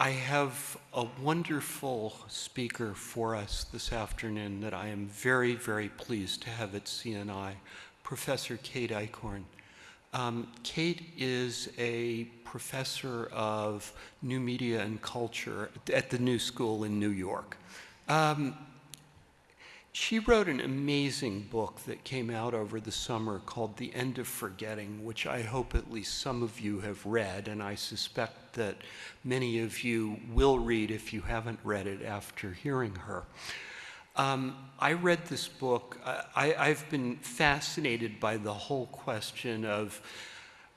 I have a wonderful speaker for us this afternoon that I am very, very pleased to have at CNI, Professor Kate Eichhorn. Um, Kate is a professor of new media and culture at the New School in New York. Um, she wrote an amazing book that came out over the summer called The End of Forgetting, which I hope at least some of you have read, and I suspect that many of you will read if you haven't read it after hearing her. Um, I read this book. I, I've been fascinated by the whole question of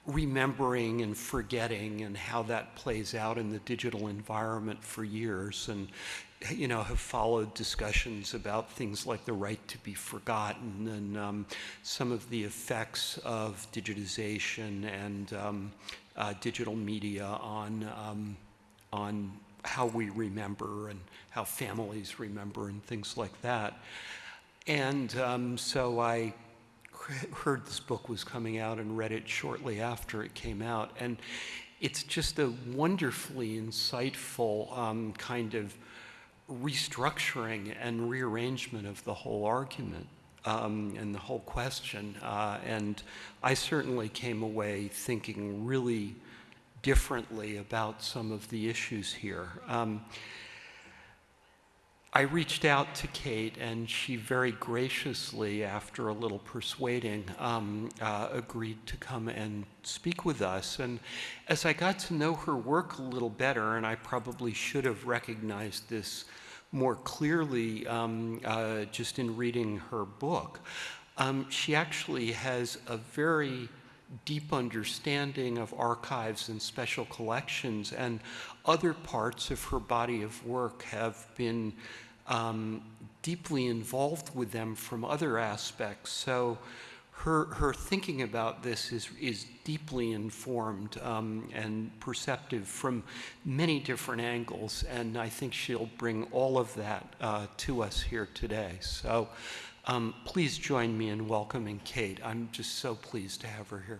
remembering and forgetting and how that plays out in the digital environment for years. And you know, have followed discussions about things like the right to be forgotten and um, some of the effects of digitization and um, uh, digital media on, um, on how we remember and how families remember and things like that. And um, so I heard this book was coming out and read it shortly after it came out. And it's just a wonderfully insightful um, kind of restructuring and rearrangement of the whole argument um, and the whole question. Uh, and I certainly came away thinking really differently about some of the issues here. Um, I reached out to Kate, and she very graciously, after a little persuading, um, uh, agreed to come and speak with us. And as I got to know her work a little better, and I probably should have recognized this more clearly um, uh, just in reading her book. Um, she actually has a very deep understanding of archives and special collections, and other parts of her body of work have been um, deeply involved with them from other aspects. So her, her thinking about this is, is deeply informed um, and perceptive from many different angles, and I think she'll bring all of that uh, to us here today. So um, please join me in welcoming Kate. I'm just so pleased to have her here.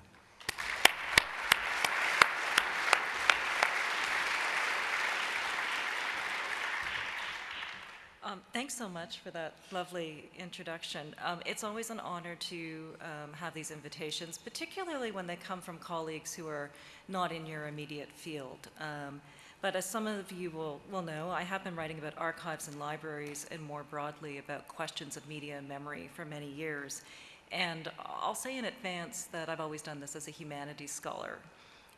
Um, thanks so much for that lovely introduction. Um, it's always an honor to um, have these invitations, particularly when they come from colleagues who are not in your immediate field. Um, but as some of you will, will know, I have been writing about archives and libraries and more broadly about questions of media and memory for many years. And I'll say in advance that I've always done this as a humanities scholar.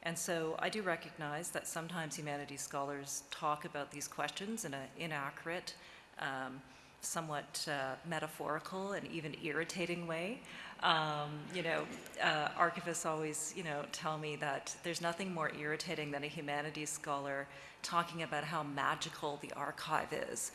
And so I do recognize that sometimes humanities scholars talk about these questions in an inaccurate, um, somewhat uh, metaphorical and even irritating way. Um, you know, uh, archivists always, you know, tell me that there's nothing more irritating than a humanities scholar talking about how magical the archive is.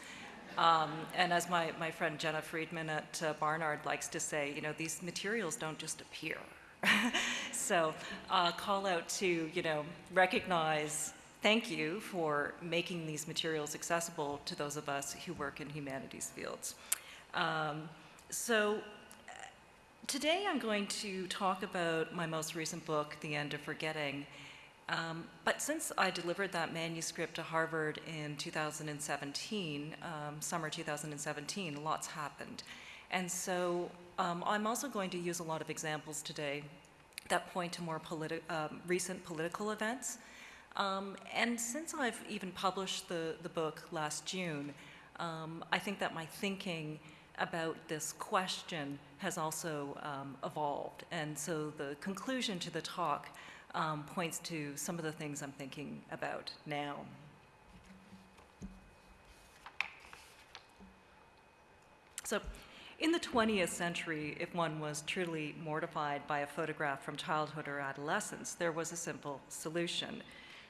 Um, and as my, my friend Jenna Freedman at uh, Barnard likes to say, you know, these materials don't just appear. so uh, call out to, you know, recognize thank you for making these materials accessible to those of us who work in humanities fields. Um, so today I'm going to talk about my most recent book, The End of Forgetting. Um, but since I delivered that manuscript to Harvard in 2017, um, summer 2017, lots happened. And so um, I'm also going to use a lot of examples today that point to more politi um, recent political events um, and since I've even published the, the book last June, um, I think that my thinking about this question has also um, evolved. And so the conclusion to the talk um, points to some of the things I'm thinking about now. So in the 20th century, if one was truly mortified by a photograph from childhood or adolescence, there was a simple solution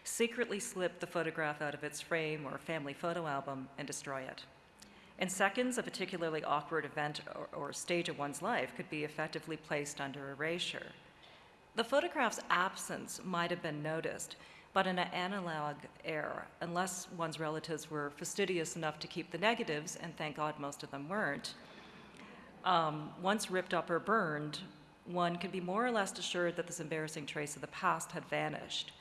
secretly slip the photograph out of its frame or family photo album and destroy it. In seconds, a particularly awkward event or, or, stage of one's life could be effectively placed under erasure. The photograph's absence might have been noticed, but in an analog era, unless one's relatives were fastidious enough to keep the negatives, and thank God most of them weren't, um, once ripped up or burned, one could be more or less assured that this embarrassing trace of the past had vanished.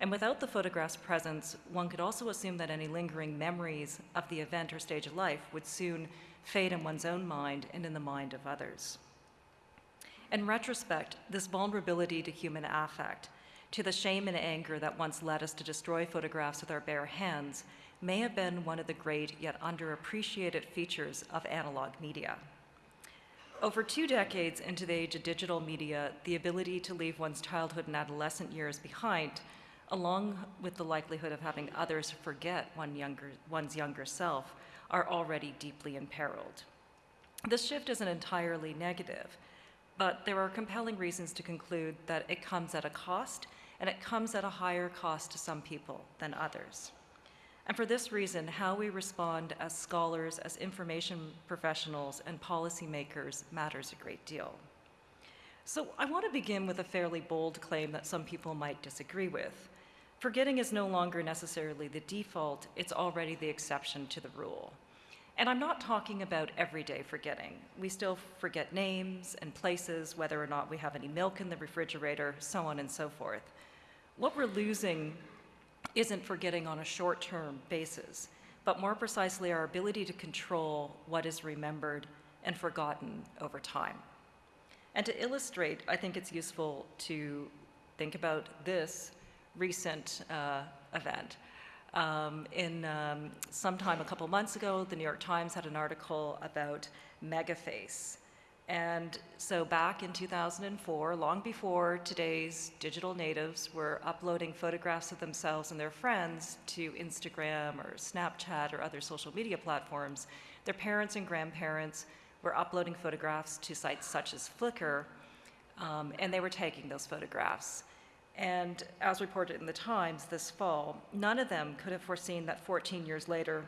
And without the photograph's presence, one could also assume that any lingering memories of the event or stage of life would soon fade in one's own mind and in the mind of others. In retrospect, this vulnerability to human affect, to the shame and anger that once led us to destroy photographs with our bare hands, may have been one of the great yet underappreciated features of analog media. Over two decades into the age of digital media, the ability to leave one's childhood and adolescent years behind, along with the likelihood of having others forget one younger, one's younger self, are already deeply imperiled. This shift isn't entirely negative, but there are compelling reasons to conclude that it comes at a cost, and it comes at a higher cost to some people than others. And for this reason, how we respond as scholars, as information professionals, and policymakers matters a great deal. So I want to begin with a fairly bold claim that some people might disagree with. Forgetting is no longer necessarily the default, it's already the exception to the rule. And I'm not talking about everyday forgetting. We still forget names and places, whether or not we have any milk in the refrigerator, so on and so forth. What we're losing isn't forgetting on a short term basis, but more precisely our ability to control what is remembered and forgotten over time. And to illustrate, I think it's useful to think about this recent uh, event. Um, in um, sometime a couple months ago, the New York Times had an article about Megaface. And so back in 2004, long before today's digital natives were uploading photographs of themselves and their friends to Instagram or Snapchat or other social media platforms, their parents and grandparents were uploading photographs to sites such as Flickr, um, and they were taking those photographs. And as reported in the Times this fall, none of them could have foreseen that 14 years later,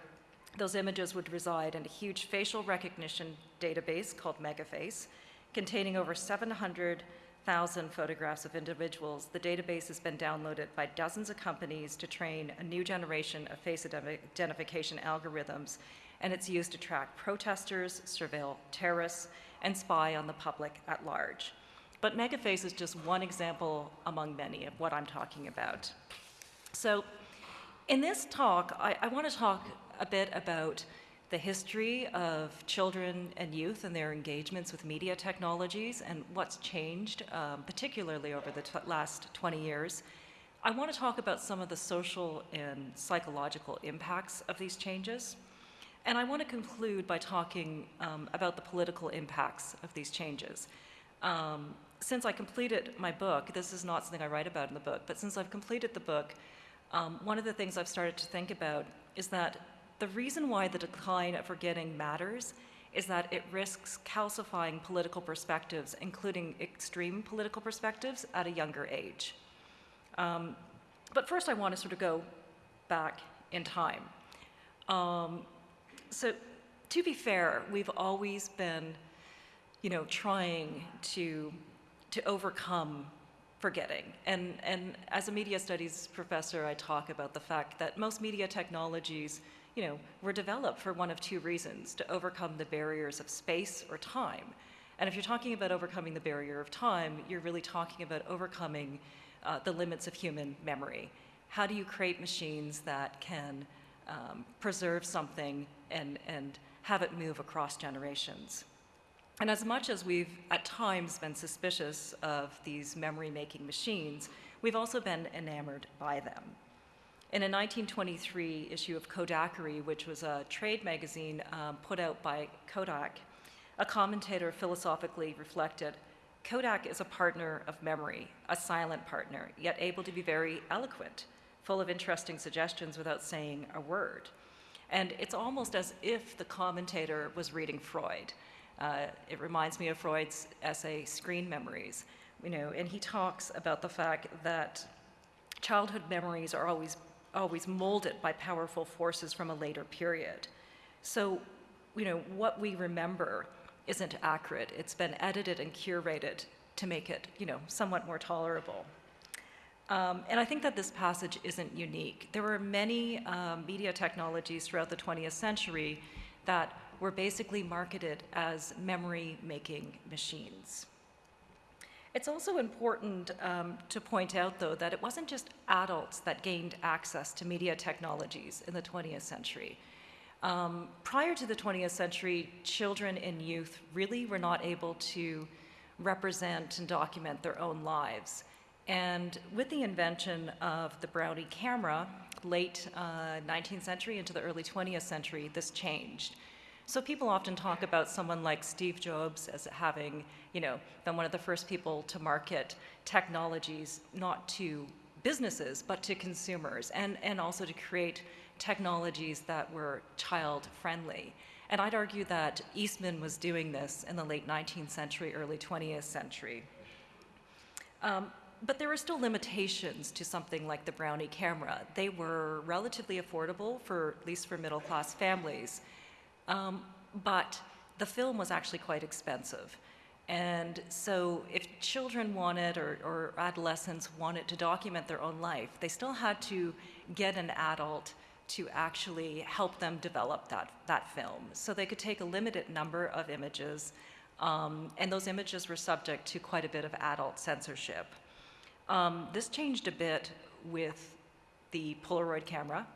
those images would reside in a huge facial recognition database called Megaface, containing over 700,000 photographs of individuals. The database has been downloaded by dozens of companies to train a new generation of face identification algorithms, and it's used to track protesters, surveil terrorists, and spy on the public at large. But Megaface is just one example among many of what I'm talking about. So, in this talk, I, I want to talk a bit about the history of children and youth and their engagements with media technologies and what's changed, um, particularly over the last 20 years. I want to talk about some of the social and psychological impacts of these changes. And I want to conclude by talking um, about the political impacts of these changes. Um, since I completed my book, this is not something I write about in the book, but since I've completed the book, um, one of the things I've started to think about is that the reason why the decline of forgetting matters is that it risks calcifying political perspectives, including extreme political perspectives, at a younger age. Um, but first, I want to sort of go back in time. Um, so, to be fair, we've always been, you know, trying to to overcome forgetting. And, and as a media studies professor, I talk about the fact that most media technologies, you know, were developed for one of two reasons, to overcome the barriers of space or time. And if you're talking about overcoming the barrier of time, you're really talking about overcoming uh, the limits of human memory. How do you create machines that can um, preserve something and, and have it move across generations? And as much as we've at times been suspicious of these memory making machines, we've also been enamored by them. In a 1923 issue of Kodakery, which was a trade magazine um, put out by Kodak, a commentator philosophically reflected Kodak is a partner of memory, a silent partner, yet able to be very eloquent, full of interesting suggestions without saying a word. And it's almost as if the commentator was reading Freud. Uh, it reminds me of Freud's essay, Screen Memories, you know, and he talks about the fact that childhood memories are always, always molded by powerful forces from a later period. So, you know, what we remember isn't accurate. It's been edited and curated to make it, you know, somewhat more tolerable. Um, and I think that this passage isn't unique. There were many um, media technologies throughout the 20th century that were basically marketed as memory making machines. It's also important um, to point out, though, that it wasn't just adults that gained access to media technologies in the 20th century. Um, prior to the 20th century, children and youth really were not able to represent and document their own lives. And with the invention of the Brownie camera, late uh, 19th century into the early 20th century, this changed. So people often talk about someone like Steve Jobs as having, you know, been one of the first people to market technologies not to businesses but to consumers and, and also to create technologies that were child friendly. And I'd argue that Eastman was doing this in the late 19th century, early 20th century. Um, but there were still limitations to something like the Brownie camera. They were relatively affordable for, at least for middle class families. Um, but the film was actually quite expensive. And so if children wanted or, or adolescents wanted to document their own life, they still had to get an adult to actually help them develop that, that film. So they could take a limited number of images, um, and those images were subject to quite a bit of adult censorship. Um, this changed a bit with the Polaroid camera.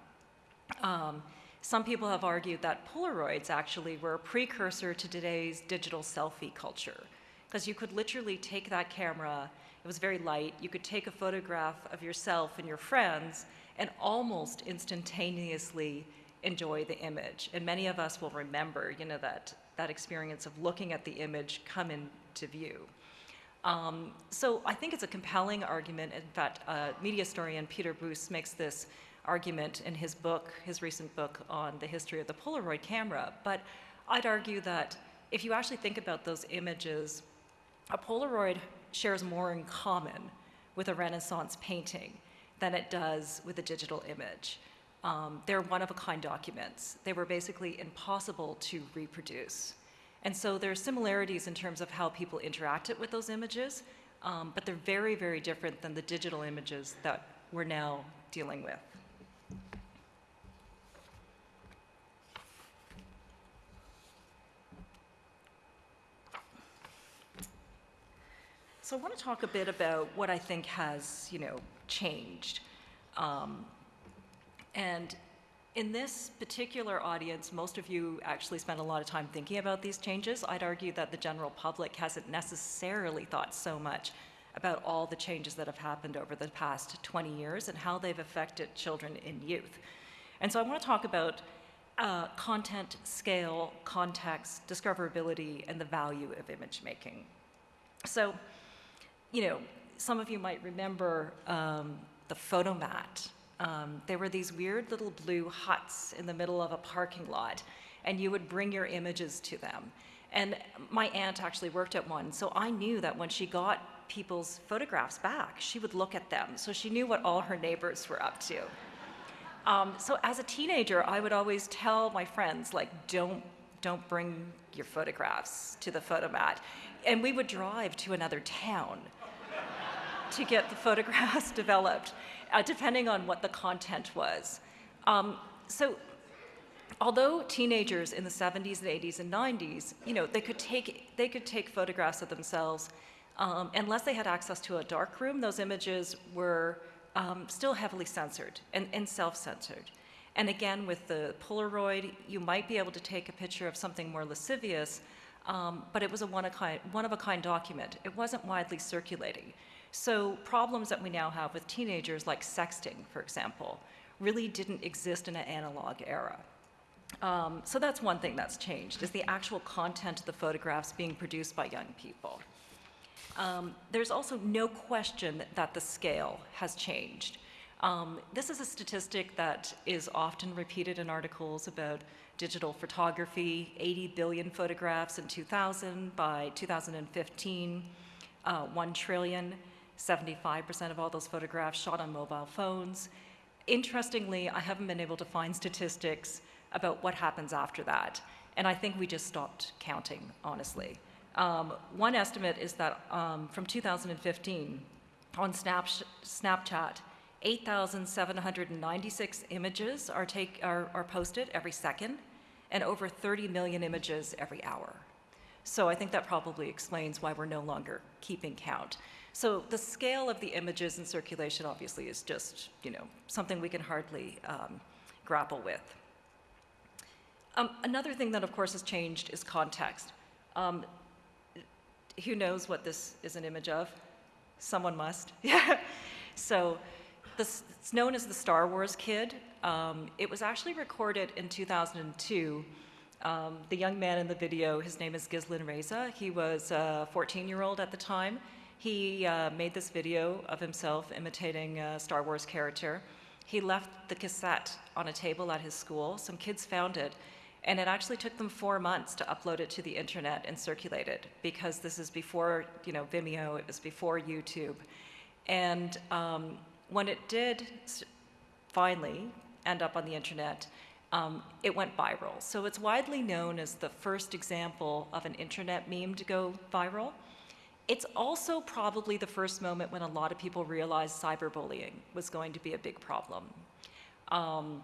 Um, some people have argued that Polaroids actually were a precursor to today's digital selfie culture, because you could literally take that camera, it was very light, you could take a photograph of yourself and your friends and almost instantaneously enjoy the image. And many of us will remember, you know, that, that experience of looking at the image come into view. Um, so I think it's a compelling argument. In fact, uh, media historian Peter Buse makes this argument in his book, his recent book on the history of the Polaroid camera. But I'd argue that if you actually think about those images, a Polaroid shares more in common with a Renaissance painting than it does with a digital image. Um, they're one-of-a-kind documents. They were basically impossible to reproduce. And so there are similarities in terms of how people interacted with those images, um, but they're very, very different than the digital images that we're now dealing with. So I want to talk a bit about what I think has, you know, changed. Um, and in this particular audience, most of you actually spend a lot of time thinking about these changes. I'd argue that the general public hasn't necessarily thought so much about all the changes that have happened over the past 20 years and how they've affected children and youth. And so I want to talk about uh, content, scale, context, discoverability, and the value of image making. So you know, some of you might remember um, the Fotomat. Um, there were these weird little blue huts in the middle of a parking lot, and you would bring your images to them. And my aunt actually worked at one, so I knew that when she got people's photographs back, she would look at them. So she knew what all her neighbors were up to. Um, so as a teenager, I would always tell my friends, like, don't, don't bring your photographs to the Fotomat. And we would drive to another town to get the photographs developed, uh, depending on what the content was. Um, so although teenagers in the 70s and 80s and 90s, you know, they could take, they could take photographs of themselves, um, unless they had access to a dark room, those images were um, still heavily censored and, and self-censored. And again, with the Polaroid, you might be able to take a picture of something more lascivious, um, but it was a one-of-a-kind one document. It wasn't widely circulating. So problems that we now have with teenagers, like sexting, for example, really didn't exist in an analog era. Um, so that's one thing that's changed, is the actual content of the photographs being produced by young people. Um, there's also no question that the scale has changed. Um, this is a statistic that is often repeated in articles about digital photography, 80 billion photographs in 2000, by 2015, uh, 1 trillion. 75% of all those photographs shot on mobile phones. Interestingly, I haven't been able to find statistics about what happens after that. And I think we just stopped counting, honestly. Um, one estimate is that um, from 2015, on Snap Snapchat, 8,796 images are, take, are, are posted every second, and over 30 million images every hour. So I think that probably explains why we're no longer keeping count. So the scale of the images in circulation obviously is just, you know, something we can hardly um, grapple with. Um, another thing that, of course, has changed is context. Um, who knows what this is an image of? Someone must. Yeah. so this, it's known as the Star Wars Kid. Um, it was actually recorded in 2002. Um, the young man in the video, his name is Ghyslain Raza. He was a 14-year-old at the time. He uh, made this video of himself imitating a Star Wars character. He left the cassette on a table at his school. Some kids found it, and it actually took them four months to upload it to the internet and circulate it because this is before, you know, Vimeo, it was before YouTube. And um, when it did finally end up on the internet, um, it went viral. So it's widely known as the first example of an internet meme to go viral. It's also probably the first moment when a lot of people realized cyberbullying was going to be a big problem. Um,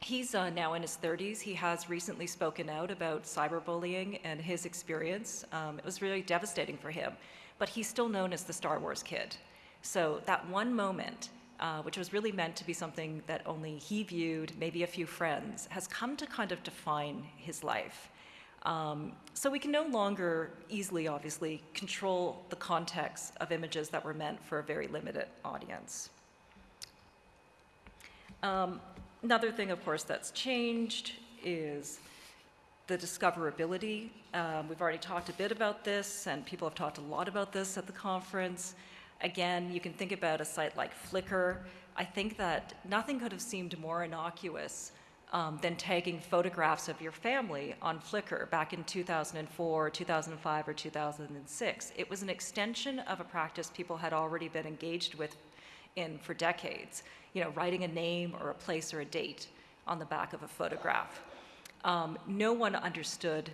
he's uh, now in his 30s. He has recently spoken out about cyberbullying and his experience. Um, it was really devastating for him, but he's still known as the Star Wars kid. So that one moment, uh, which was really meant to be something that only he viewed, maybe a few friends, has come to kind of define his life. Um, so we can no longer easily, obviously, control the context of images that were meant for a very limited audience. Um, another thing, of course, that's changed is the discoverability. Um, we've already talked a bit about this, and people have talked a lot about this at the conference. Again, you can think about a site like Flickr. I think that nothing could have seemed more innocuous um, than tagging photographs of your family on Flickr back in 2004, 2005, or 2006. It was an extension of a practice people had already been engaged with in for decades, you know, writing a name or a place or a date on the back of a photograph. Um, no one understood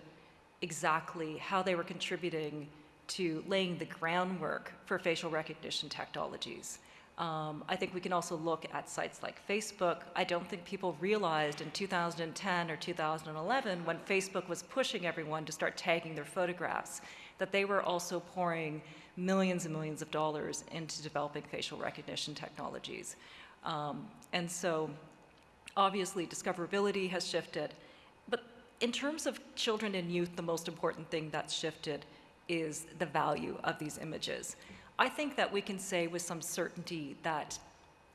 exactly how they were contributing to laying the groundwork for facial recognition technologies. Um, I think we can also look at sites like Facebook. I don't think people realized in 2010 or 2011 when Facebook was pushing everyone to start tagging their photographs that they were also pouring millions and millions of dollars into developing facial recognition technologies. Um, and so obviously discoverability has shifted. But in terms of children and youth, the most important thing that's shifted is the value of these images. I think that we can say with some certainty that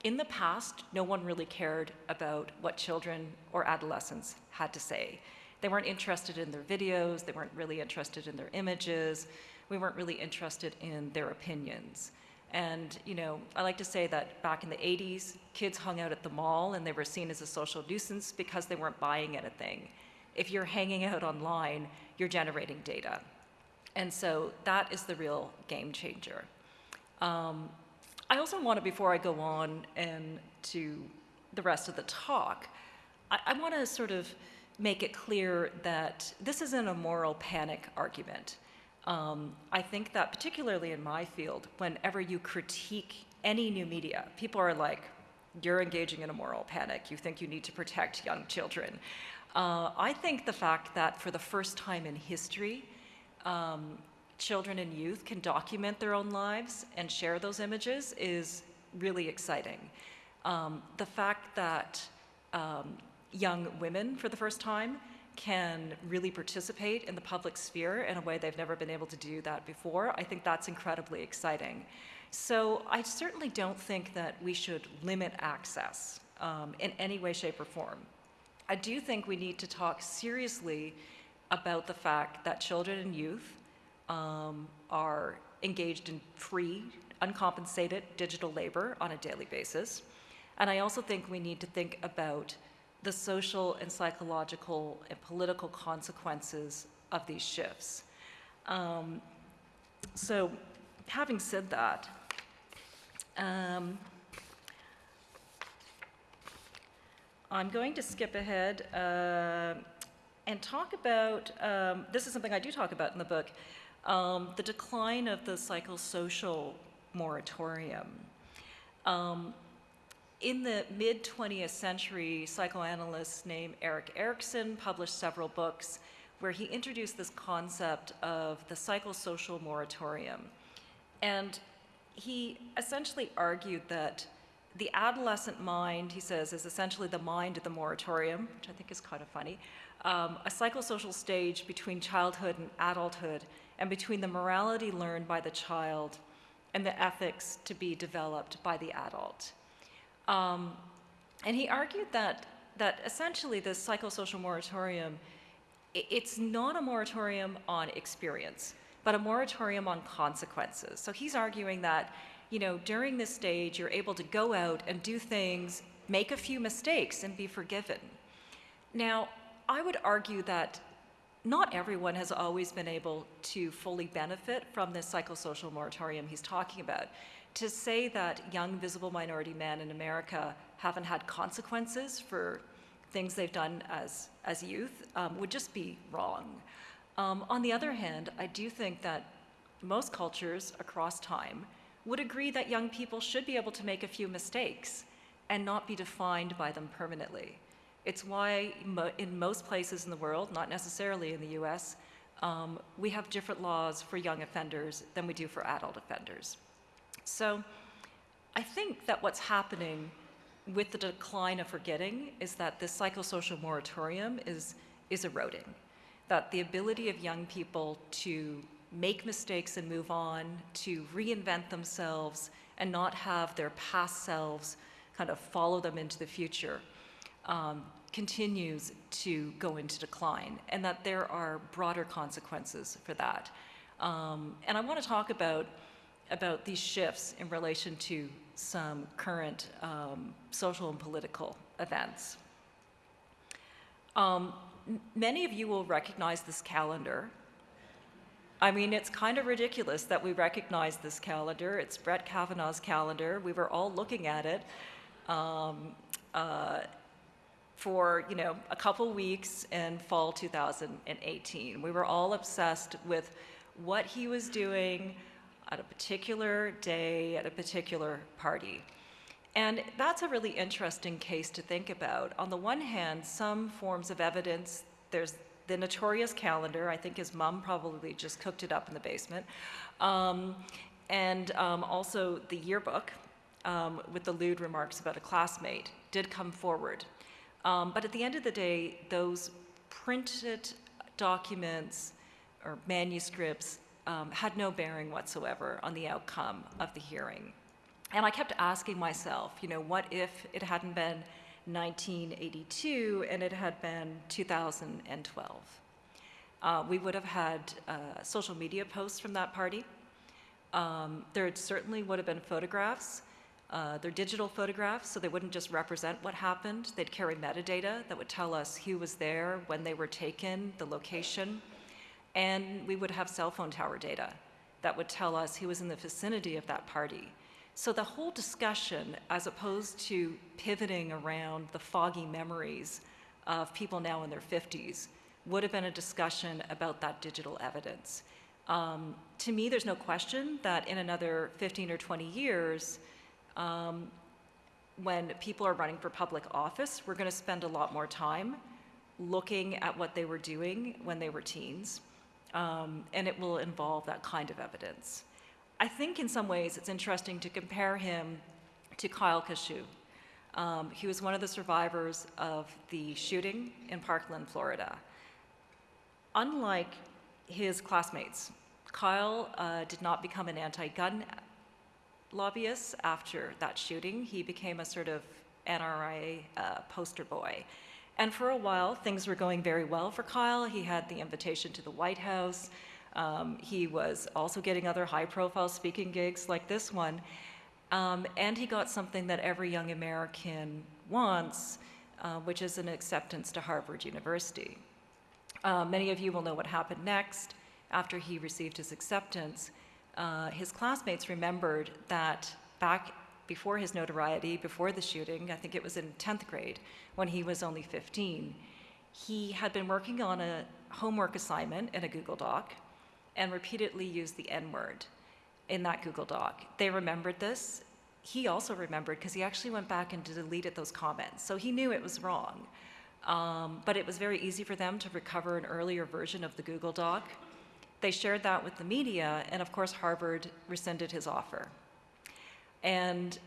in the past, no one really cared about what children or adolescents had to say. They weren't interested in their videos, they weren't really interested in their images, we weren't really interested in their opinions. And, you know, I like to say that back in the 80s, kids hung out at the mall and they were seen as a social nuisance because they weren't buying anything. If you're hanging out online, you're generating data. And so that is the real game changer. Um, I also want to, before I go on and to the rest of the talk, I, I want to sort of make it clear that this isn't a moral panic argument. Um, I think that particularly in my field, whenever you critique any new media, people are like, you're engaging in a moral panic. You think you need to protect young children. Uh, I think the fact that for the first time in history, um, children and youth can document their own lives and share those images is really exciting. Um, the fact that um, young women, for the first time, can really participate in the public sphere in a way they've never been able to do that before, I think that's incredibly exciting. So I certainly don't think that we should limit access um, in any way, shape, or form. I do think we need to talk seriously about the fact that children and youth um, are engaged in free, uncompensated digital labor on a daily basis. And I also think we need to think about the social and psychological and political consequences of these shifts. Um, so, having said that, um, I'm going to skip ahead uh, and talk about um, this is something I do talk about in the book um, the decline of the psychosocial moratorium. Um, in the mid 20th century, psychoanalyst named Erik Erikson published several books where he introduced this concept of the psychosocial moratorium. And he essentially argued that the adolescent mind, he says, is essentially the mind of the moratorium, which I think is kind of funny, um, a psychosocial stage between childhood and adulthood, and between the morality learned by the child and the ethics to be developed by the adult. Um, and he argued that, that essentially this psychosocial moratorium, it's not a moratorium on experience, but a moratorium on consequences. So he's arguing that, you know, during this stage, you're able to go out and do things, make a few mistakes, and be forgiven. Now, I would argue that not everyone has always been able to fully benefit from this psychosocial moratorium he's talking about. To say that young visible minority men in America haven't had consequences for things they've done as, as youth um, would just be wrong. Um, on the other hand, I do think that most cultures across time would agree that young people should be able to make a few mistakes and not be defined by them permanently. It's why mo- in most places in the world, not necessarily in the US, um, we have different laws for young offenders than we do for adult offenders. So I think that what's happening with the decline of forgetting is that this psychosocial moratorium is, is eroding. That the ability of young people to make mistakes and move on, to reinvent themselves, and not have their past selves kind of follow them into the future um, continues to go into decline, and that there are broader consequences for that. Um, and I want to talk about about these shifts in relation to some current um, social and political events. Um, many of you will recognize this calendar. I mean, it's kind of ridiculous that we recognize this calendar. It's Brett Kavanaugh's calendar. We were all looking at it um, uh, for, you know, a couple weeks in fall 2018. We were all obsessed with what he was doing at a particular day at a particular party. And that's a really interesting case to think about. On the one hand, some forms of evidence, there's the notorious calendar. I think his mom probably just cooked it up in the basement. Um, and um, also the yearbook um, with the lewd remarks about a classmate did come forward. Um, but at the end of the day, those printed documents or manuscripts um, had no bearing whatsoever on the outcome of the hearing. And I kept asking myself, you know, what if it hadn't been 1982 and it had been 2012? Uh, we would have had uh, social media posts from that party. Um, there certainly would have been photographs. Uh, they're digital photographs, so they wouldn't just represent what happened. They'd carry metadata that would tell us who was there, when they were taken, the location. And we would have cell phone tower data that would tell us who was in the vicinity of that party. So the whole discussion, as opposed to pivoting around the foggy memories of people now in their 50s, would have been a discussion about that digital evidence. Um, to me, there's no question that in another 15 or 20 years, um, when people are running for public office, we're going to spend a lot more time looking at what they were doing when they were teens, um, and it will involve that kind of evidence. I think in some ways it's interesting to compare him to Kyle Kashuv. Um, he was one of the survivors of the shooting in Parkland, Florida. Unlike his classmates, Kyle uh, did not become an anti gun lobbyist after that shooting. He became a sort of NRA uh, poster boy. And for a while, things were going very well for Kyle. He had the invitation to the White House. Um, he was also getting other high profile speaking gigs like this one. Um, and he got something that every young American wants, uh, which is an acceptance to Harvard University. Uh, many of you will know what happened next after he received his acceptance. Uh, his classmates remembered that back before his notoriety, before the shooting, I think it was in 10th grade, when he was only 15, he had been working on a homework assignment in a Google Doc and repeatedly used the N word in that Google Doc. They remembered this. He also remembered because he actually went back and deleted those comments. So he knew it was wrong. Um, but it was very easy for them to recover an earlier version of the Google Doc. They shared that with the media, and of course, Harvard rescinded his offer. And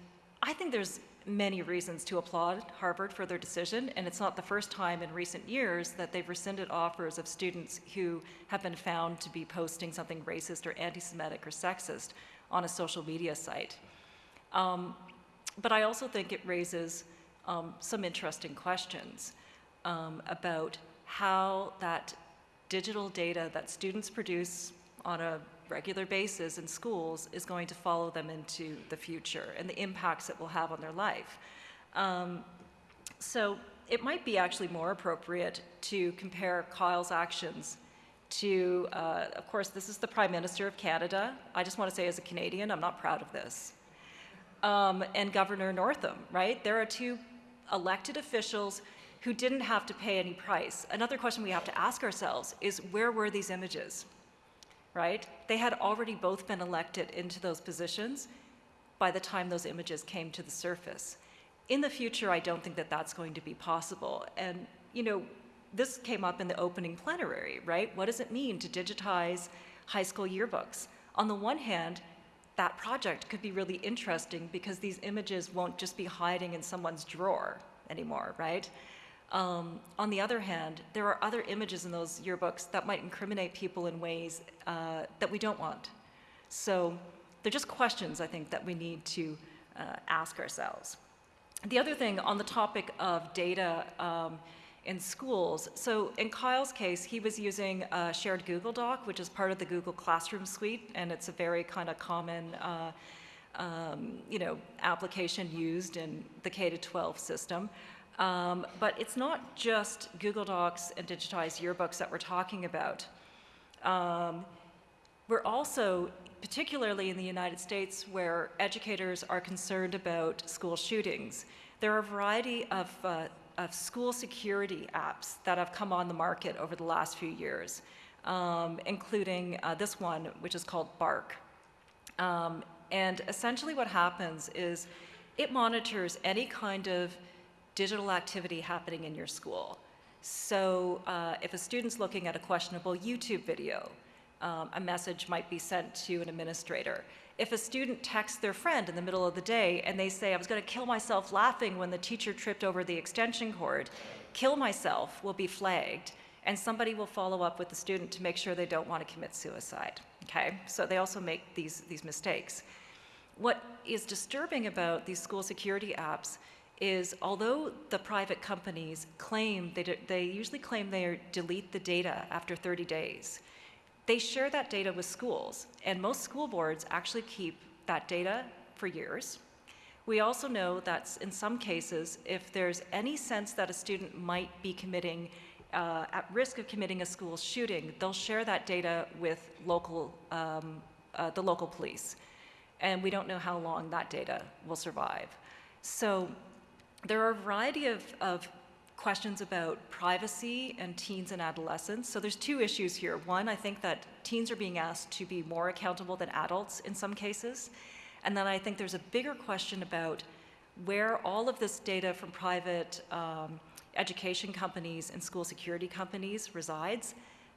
I think there's many reasons to applaud Harvard for their decision, and it's not the first time in recent years that they've rescinded offers of students who have been found to be posting something racist or anti-Semitic or sexist on a social media site. Um, but I also think it raises um, some interesting questions um, about how that digital data that students produce on a regular basis in schools is going to follow them into the future and the impacts it will have on their life. Um, so it might be actually more appropriate to compare Kyle's actions to, uh, of course, this is the Prime Minister of Canada. I just want to say, as a Canadian, I'm not proud of this. Um, and Governor Northam, right? There are two elected officials who didn't have to pay any price. Another question we have to ask ourselves is where were these images? Right? They had already both been elected into those positions by the time those images came to the surface. In the future, I don't think that that's going to be possible. And, you know, this came up in the opening plenary, right? What does it mean to digitize high school yearbooks? On the one hand, that project could be really interesting because these images won't just be hiding in someone's drawer anymore, right? Um, on the other hand, there are other images in those yearbooks that might incriminate people in ways uh, that we don't want. So they're just questions, I think, that we need to uh, ask ourselves. The other thing on the topic of data um, in schools, so in Kyle's case, he was using a shared Google Doc, which is part of the Google Classroom suite, and it's a very kind of common uh, um, you know, application used in the K-12 system. Um, but it's not just Google Docs and digitized yearbooks that we're talking about. Um, we're also, particularly in the United States, where educators are concerned about school shootings, there are a variety of, uh, of school security apps that have come on the market over the last few years, um, including uh, this one, which is called Bark. Um, and essentially what happens is it monitors any kind of digital activity happening in your school. So uh, if a student's looking at a questionable YouTube video, um, a message might be sent to an administrator. If a student texts their friend in the middle of the day and they say, I was going to kill myself laughing when the teacher tripped over the extension cord, kill myself will be flagged and somebody will follow up with the student to make sure they don't want to commit suicide. Okay, so they also make these, these mistakes. What is disturbing about these school security apps is although the private companies claim, they, they usually claim they delete the data after 30 days, they share that data with schools, and most school boards actually keep that data for years. We also know that in some cases, if there's any sense that a student might be committing, uh, at risk of committing a school shooting, they'll share that data with local, um, uh, the local police. And we don't know how long that data will survive. So there are a variety of, of questions about privacy and teens and adolescents. So there's two issues here. One, I think that teens are being asked to be more accountable than adults in some cases. And then I think there's a bigger question about where all of this data from private um, education companies and school security companies resides,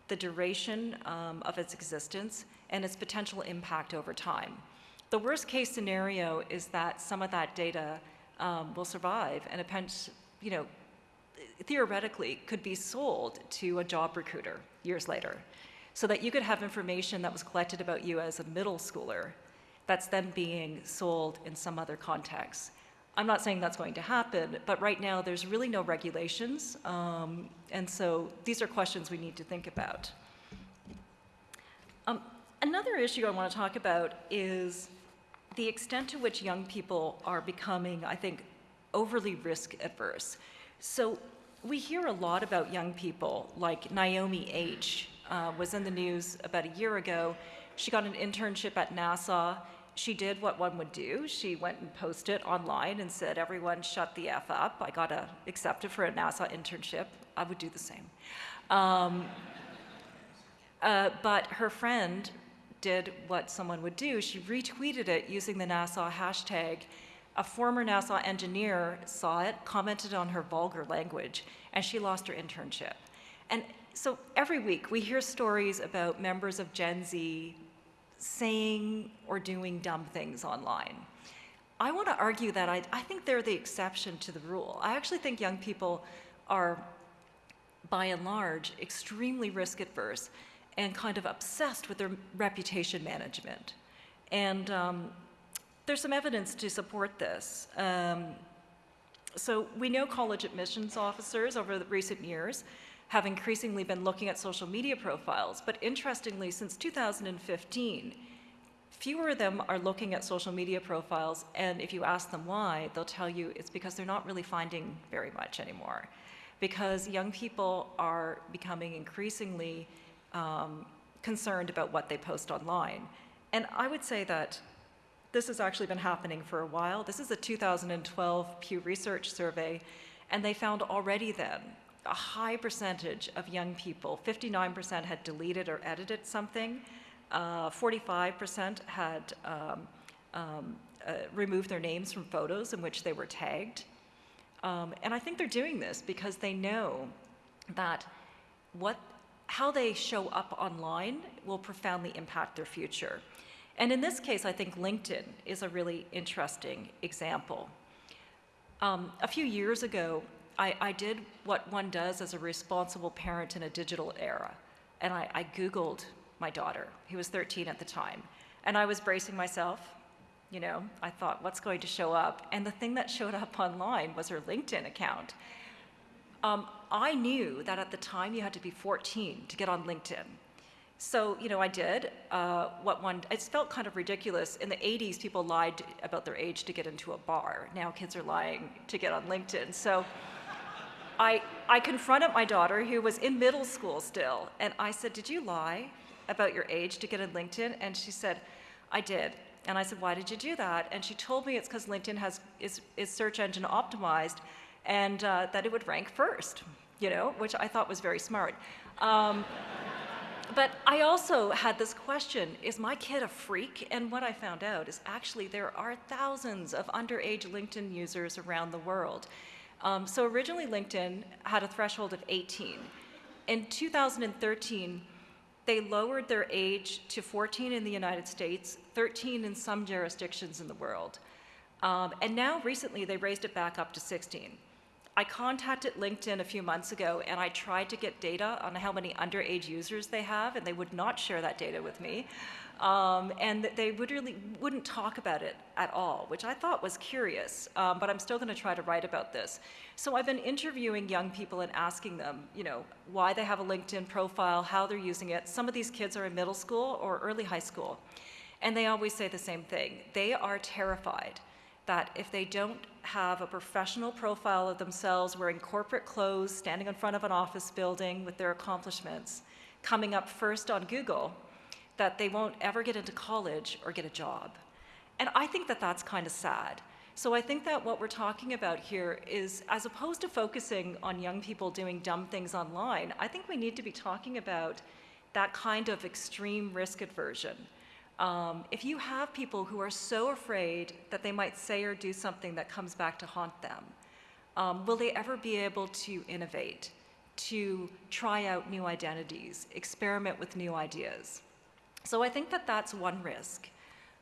the duration um, of its existence, and its potential impact over time. The worst case scenario is that some of that data um, will survive and a you know, theoretically could be sold to a job recruiter years later so that you could have information that was collected about you as a middle schooler that's then being sold in some other context. I'm not saying that's going to happen, but right now there's really no regulations, um, and so these are questions we need to think about. Um, another issue I want to talk about is the extent to which young people are becoming, I think, overly risk adverse. So we hear a lot about young people, like Naomi H. Uh, was in the news about a year ago. She got an internship at NASA. She did what one would do. She went and posted online and said, everyone shut the F up. I got a, accepted for a NASA internship. I would do the same. Um, uh, but her friend did what someone would do. She retweeted it using the NASA hashtag A former NASA engineer saw it, commented on her vulgar language, and she lost her internship. And so every week we hear stories about members of Gen Z saying or doing dumb things online. I want to argue that I, I think they're the exception to the rule. I actually think young people are, by and large, extremely risk adverse and kind of obsessed with their reputation management. And um, there's some evidence to support this. Um, so we know college admissions officers over the recent years have increasingly been looking at social media profiles, but interestingly, since 2015, fewer of them are looking at social media profiles, and if you ask them why, they'll tell you it's because they're not really finding very much anymore. Because young people are becoming increasingly um, concerned about what they post online. And I would say that this has actually been happening for a while. This is a 2012 Pew Research survey, and they found already then a high percentage of young people, 59% had deleted or edited something, uh, 45% had um, um, uh, removed their names from photos in which they were tagged. Um, and I think they're doing this because they know that what, how they show up online will profoundly impact their future. And in this case, I think LinkedIn is a really interesting example. Um, a few years ago, I, I, did what one does as a responsible parent in a digital era. And I, I Googled my daughter, who was 13 at the time. And I was bracing myself. You know, I thought, what's going to show up? And the thing that showed up online was her LinkedIn account. Um, I knew that at the time you had to be 14 to get on LinkedIn. So, you know, I did uh, what one, it felt kind of ridiculous. In the 80s, people lied about their age to get into a bar. Now kids are lying to get on LinkedIn. So I, I confronted my daughter, who was in middle school still, and I said, Did you lie about your age to get on LinkedIn? And she said, I did. And I said, Why did you do that? And she told me it's because LinkedIn has, is, is search engine optimized and uh, that it would rank first, you know, which I thought was very smart. Um, but I also had this question is my kid a freak? And what I found out is actually there are thousands of underage LinkedIn users around the world. Um, so originally, LinkedIn had a threshold of 18. In 2013, they lowered their age to 14 in the United States, 13 in some jurisdictions in the world. Um, and now, recently, they raised it back up to 16. I contacted LinkedIn a few months ago and I tried to get data on how many underage users they have, and they would not share that data with me. Um, and they would really wouldn't talk about it at all, which I thought was curious. Um, but I'm still going to try to write about this. So I've been interviewing young people and asking them, you know, why they have a LinkedIn profile, how they're using it. Some of these kids are in middle school or early high school, and they always say the same thing. They are terrified that if they don't have a professional profile of themselves wearing corporate clothes, standing in front of an office building with their accomplishments, coming up first on Google, that they won't ever get into college or get a job. And I think that that's kind of sad. So I think that what we're talking about here is, as opposed to focusing on young people doing dumb things online, I think we need to be talking about that kind of extreme risk aversion um, if you have people who are so afraid that they might say or do something that comes back to haunt them, um, will they ever be able to innovate, to try out new identities, experiment with new ideas? So I think that that's one risk.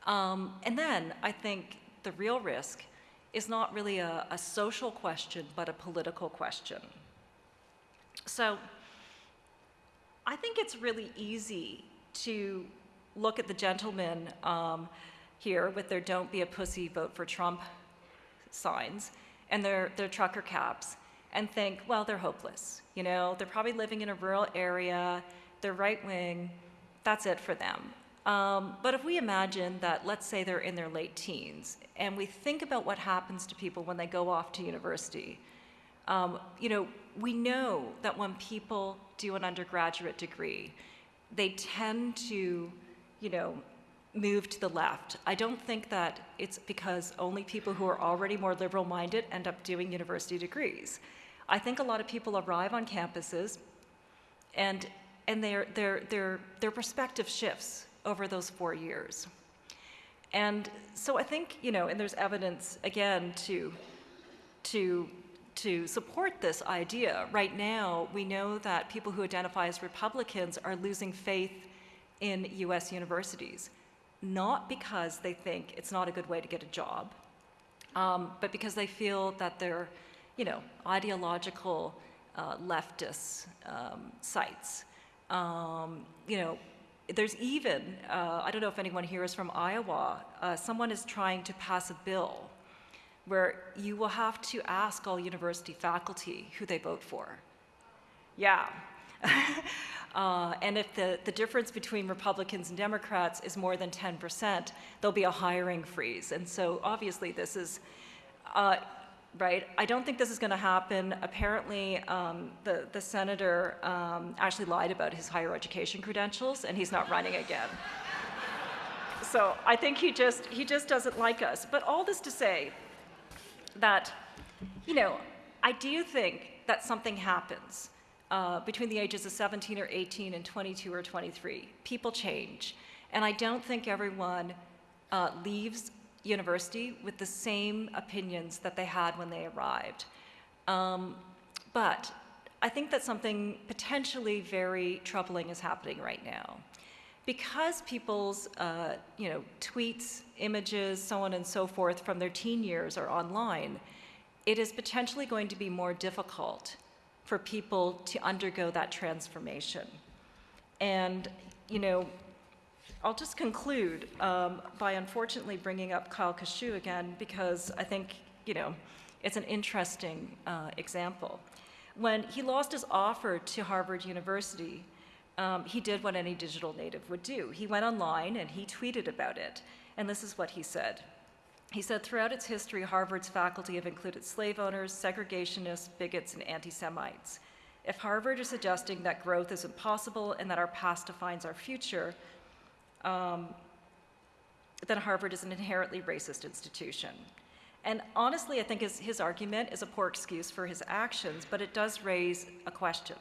Um, and then I think the real risk is not really a, a social question, but a political question. So I think it's really easy to look at the gentlemen um, here with their don't be a pussy, vote for Trump signs and their, their trucker caps and think, well, they're hopeless. You know, they're probably living in a rural area, they're right wing, that's it for them. Um, but if we imagine that, let's say they're in their late teens, and we think about what happens to people when they go off to university, um, you know, we know that when people do an undergraduate degree, they tend to you know, move to the left. I don't think that it's because only people who are already more liberal minded end up doing university degrees. I think a lot of people arrive on campuses and, and their, their, their, their perspective shifts over those four years. And so I think, you know, and there's evidence, again, to, to, to support this idea. Right now, we know that people who identify as Republicans are losing faith in US universities, not because they think it's not a good way to get a job, um, but because they feel that they're, you know, ideological uh, leftist um, sites. Um, you know, there's even, uh, I don't know if anyone here is from Iowa, uh, someone is trying to pass a bill where you will have to ask all university faculty who they vote for. Yeah. Uh, and if the, the difference between Republicans and Democrats is more than 10%, there'll be a hiring freeze. And so obviously this is, uh, right? I don't think this is going to happen. Apparently, um, the, the senator um, actually lied about his higher education credentials, and he's not running again. so I think he just, he just doesn't like us. But all this to say that, you know, I do think that something happens uh, between the ages of 17 or 18 and 22 or 23. People change. And I don't think everyone uh, leaves university with the same opinions that they had when they arrived. Um, but I think that something potentially very troubling is happening right now. Because people's uh, you know, tweets, images, so on and so forth from their teen years are online, it is potentially going to be more difficult for people to undergo that transformation. And, you know, I'll just conclude um, by unfortunately bringing up Kyle Kashuv again because I think, you know, it's an interesting uh, example. When he lost his offer to Harvard University, um, he did what any digital native would do. He went online and he tweeted about it. And this is what he said. He said, throughout its history, Harvard's faculty have included slave owners, segregationists, bigots, and anti Semites. If Harvard is suggesting that growth is impossible and that our past defines our future, um, then Harvard is an inherently racist institution. And honestly, I think his, his argument is a poor excuse for his actions, but it does raise a question.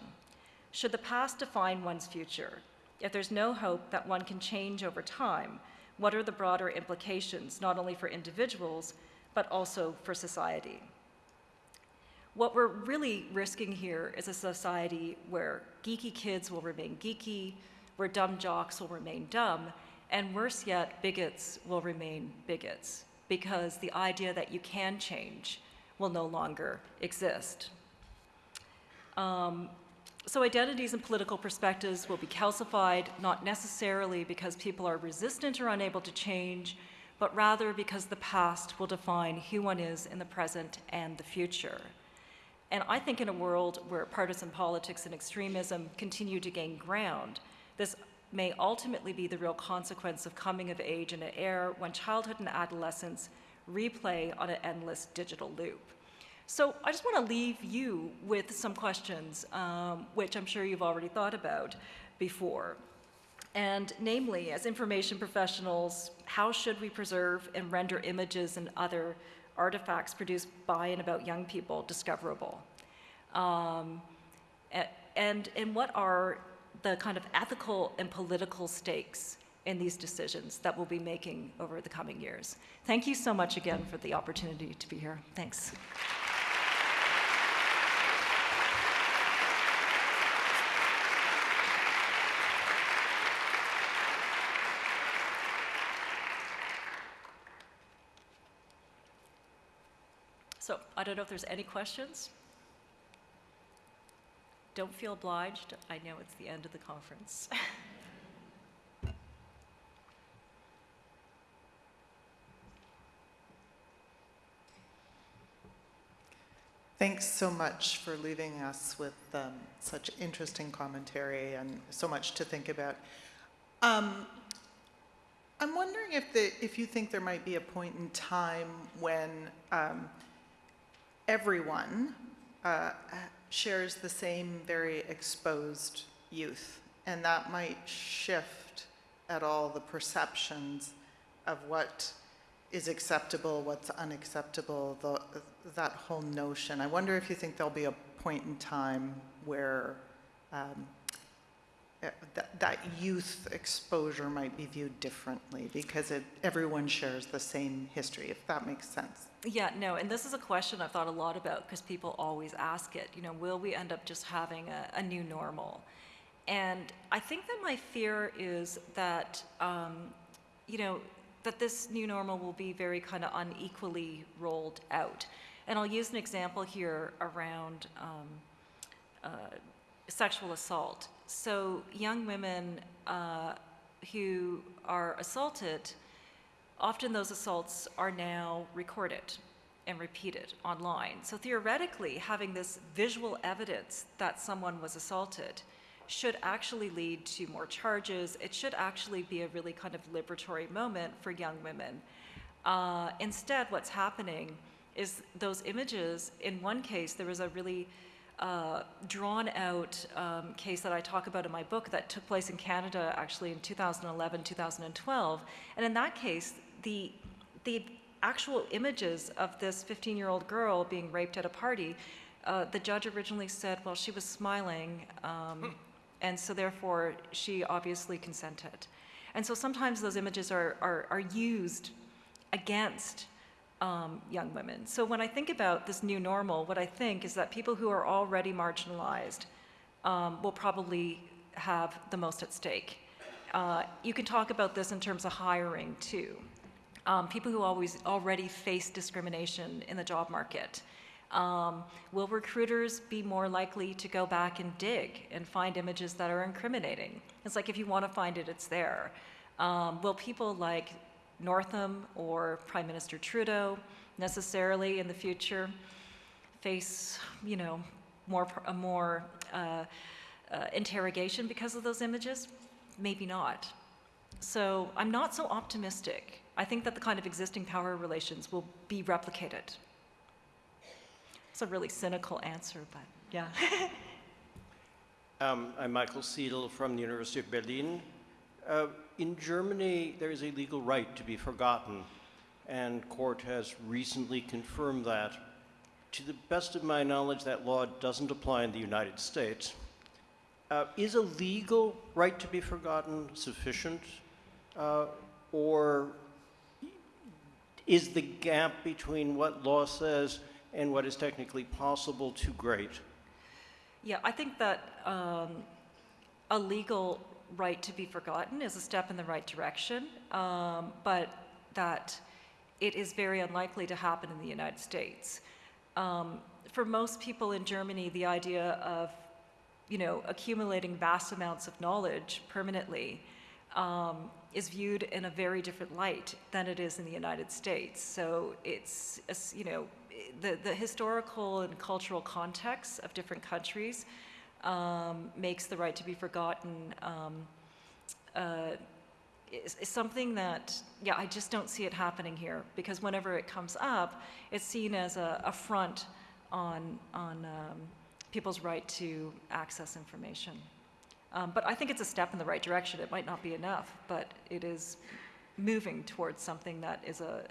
Should the past define one's future? If there's no hope that one can change over time, what are the broader implications, not only for individuals, but also for society? What we're really risking here is a society where geeky kids will remain geeky, where dumb jocks will remain dumb, and worse yet, bigots will remain bigots, because the idea that you can change will no longer exist. Um, so identities and political perspectives will be calcified, not necessarily because people are resistant or unable to change, but rather because the past will define who one is in the present and the future. And I think in a world where partisan politics and extremism continue to gain ground, this may ultimately be the real consequence of coming of age in an era when childhood and adolescence replay on an endless digital loop. So I just want to leave you with some questions, um, which I'm sure you've already thought about before. And namely, as information professionals, how should we preserve and render images and other artifacts produced by and about young people discoverable? Um, and, and what are the kind of ethical and political stakes in these decisions that we'll be making over the coming years. Thank you so much again for the opportunity to be here. Thanks. So I don't know if there's any questions. Don't feel obliged. I know it's the end of the conference. Thanks so much for leaving us with um, such interesting commentary and so much to think about. Um, I'm wondering if, the, if you think there might be a point in time when um, everyone uh, shares the same very exposed youth, and that might shift at all the perceptions of what is acceptable, what's unacceptable, the, that whole notion. I wonder if you think there'll be a point in time where um, that, that youth exposure might be viewed differently because it, everyone shares the same history, if that makes sense. Yeah, no, and this is a question I've thought a lot about because people always ask it. You know, will we end up just having a, a new normal? And I think that my fear is that, um, you know, that this new normal will be very kind of unequally rolled out. And I'll use an example here around um, uh, sexual assault. So, young women uh, who are assaulted often those assaults are now recorded and repeated online. So theoretically, having this visual evidence that someone was assaulted should actually lead to more charges. It should actually be a really kind of liberatory moment for young women. Uh, instead, what's happening is those images, in one case, there was a really uh, drawn out um, case that I talk about in my book that took place in Canada actually in 2011, 2012. And in that case, the, the actual images of this 15 year old girl being raped at a party, uh, the judge originally said, well, she was smiling, um, and so therefore she obviously consented. And so sometimes those images are, are, are used against um, young women. So when I think about this new normal, what I think is that people who are already marginalized um, will probably have the most at stake. Uh, you can talk about this in terms of hiring too. Um, people who always already face discrimination in the job market. Um, will recruiters be more likely to go back and dig and find images that are incriminating? It's like if you want to find it, it's there. Um, will people like Northam or Prime Minister Trudeau necessarily in the future face, you know, more a more uh, uh, interrogation because of those images? Maybe not. So I'm not so optimistic. I think that the kind of existing power relations will be replicated. It's a really cynical answer, but yeah. Um, I'm Michael Seidel from the University of Berlin. Uh, in Germany, there is a legal right to be forgotten, and court has recently confirmed that. To the best of my knowledge, that law doesn't apply in the United States. Uh, is a legal right to be forgotten sufficient, uh, or is the gap between what law says and what is technically possible too great? Yeah, I think that um, a legal right to be forgotten is a step in the right direction, um, but that it is very unlikely to happen in the United States. Um, for most people in Germany, the idea of you know, accumulating vast amounts of knowledge permanently um, is viewed in a very different light than it is in the United States. So it's, you know, the, the historical and cultural context of different countries um, makes the right to be forgotten um, uh, is, is something that, yeah, I just don't see it happening here because whenever it comes up, it's seen as a front on, on um, people's right to access information. Um, but I think it's a step in the right direction. It might not be enough, but it is moving towards something that is a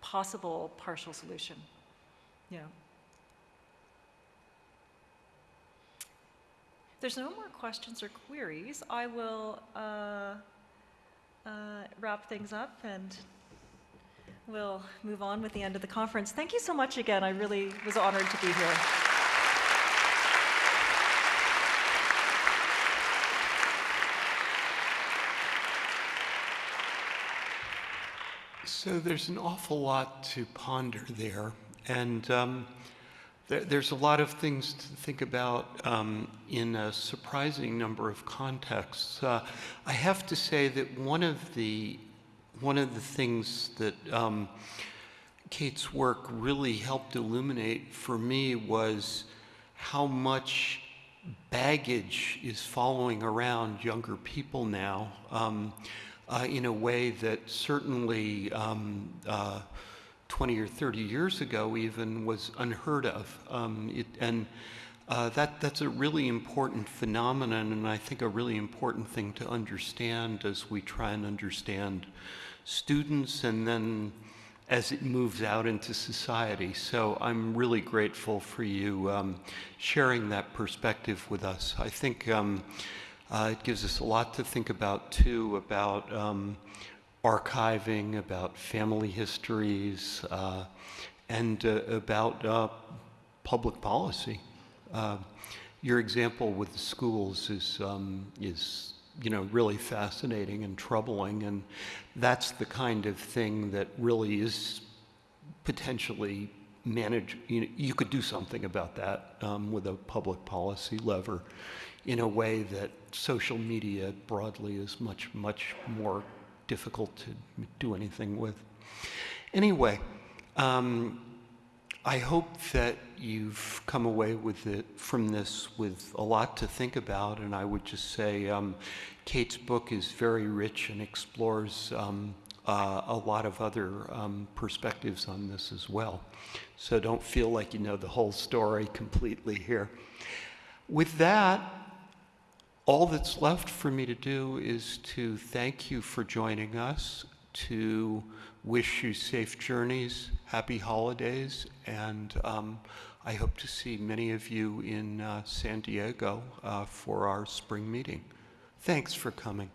possible partial solution. Yeah. There's no more questions or queries, I will uh, uh, wrap things up and we'll move on with the end of the conference. Thank you so much again. I really was honored to be here. So there's an awful lot to ponder there, and um, there, there's a lot of things to think about um, in a surprising number of contexts. Uh, I have to say that one of the one of the things that um, Kate's work really helped illuminate for me was how much baggage is following around younger people now. Um, uh, in a way that certainly um, uh, 20 or 30 years ago even was unheard of. Um, it, and uh, that, that's a really important phenomenon, and I think a really important thing to understand as we try and understand students and then as it moves out into society. So I'm really grateful for you um, sharing that perspective with us. I think um, Uh, it gives us a lot to think about, too, about um, archiving, about family histories, uh, and uh, about uh, public policy. Uh, your example with the schools is, um, is, you know, really fascinating and troubling, and that's the kind of thing that really is potentially manage, you, know, you could do something about that um, with a public policy lever in a way that social media broadly is much, much more difficult to do anything with. Anyway, um, I hope that you've come away with it from this with a lot to think about, and I would just say um, Kate's book is very rich and explores um, uh, a lot of other um, perspectives on this as well. So don't feel like you know the whole story completely here. With that, all that's left for me to do is to thank you for joining us, to wish you safe journeys, happy holidays, and um, I hope to see many of you in uh, San Diego uh, for our spring meeting. Thanks for coming.